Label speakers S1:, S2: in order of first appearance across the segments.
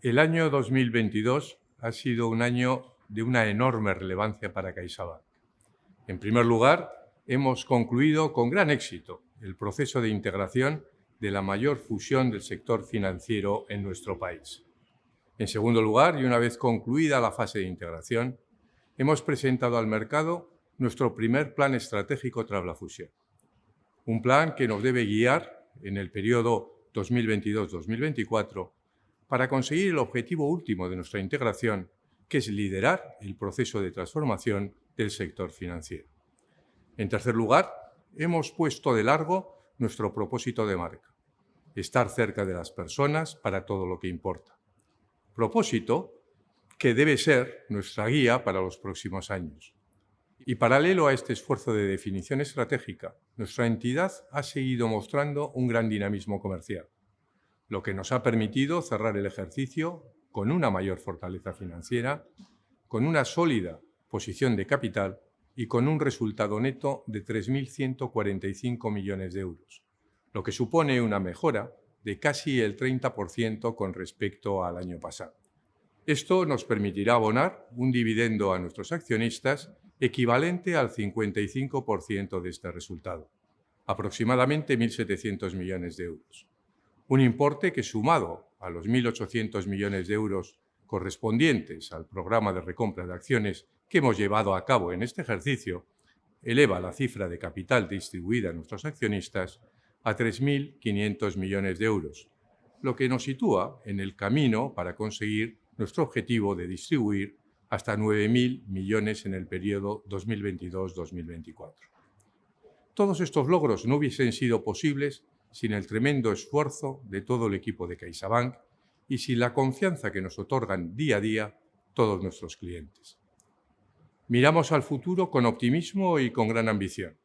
S1: El año 2022 ha sido un año de una enorme relevancia para CaixaBank. En primer lugar, hemos concluido con gran éxito el proceso de integración de la mayor fusión del sector financiero en nuestro país. En segundo lugar, y una vez concluida la fase de integración, hemos presentado al mercado nuestro primer plan estratégico tras la fusión. Un plan que nos debe guiar en el periodo 2022-2024 para conseguir el objetivo último de nuestra integración, que es liderar el proceso de transformación del sector financiero. En tercer lugar, hemos puesto de largo nuestro propósito de marca, estar cerca de las personas para todo lo que importa. Propósito que debe ser nuestra guía para los próximos años. Y paralelo a este esfuerzo de definición estratégica, nuestra entidad ha seguido mostrando un gran dinamismo comercial, lo que nos ha permitido cerrar el ejercicio con una mayor fortaleza financiera, con una sólida posición de capital y con un resultado neto de 3.145 millones de euros, lo que supone una mejora de casi el 30% con respecto al año pasado. Esto nos permitirá abonar un dividendo a nuestros accionistas equivalente al 55% de este resultado, aproximadamente 1.700 millones de euros. Un importe que sumado a los 1.800 millones de euros correspondientes al programa de recompra de acciones que hemos llevado a cabo en este ejercicio, eleva la cifra de capital distribuida a nuestros accionistas a 3.500 millones de euros, lo que nos sitúa en el camino para conseguir nuestro objetivo de distribuir hasta 9.000 millones en el periodo 2022-2024. Todos estos logros no hubiesen sido posibles sin el tremendo esfuerzo de todo el equipo de CaixaBank y sin la confianza que nos otorgan día a día todos nuestros clientes. Miramos al futuro con optimismo y con gran ambición.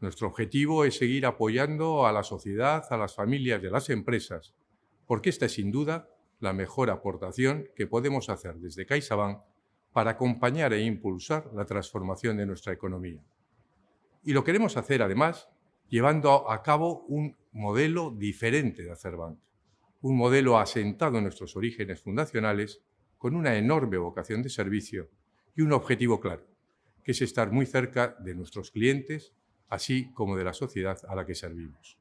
S1: Nuestro objetivo es seguir apoyando a la sociedad, a las familias y a las empresas, porque esta es sin duda la mejor aportación que podemos hacer desde CaixaBank para acompañar e impulsar la transformación de nuestra economía. Y lo queremos hacer, además, llevando a cabo un modelo diferente de hacer banca, un modelo asentado en nuestros orígenes fundacionales, con una enorme vocación de servicio y un objetivo claro, que es estar muy cerca de nuestros clientes, así como de la sociedad a la que servimos.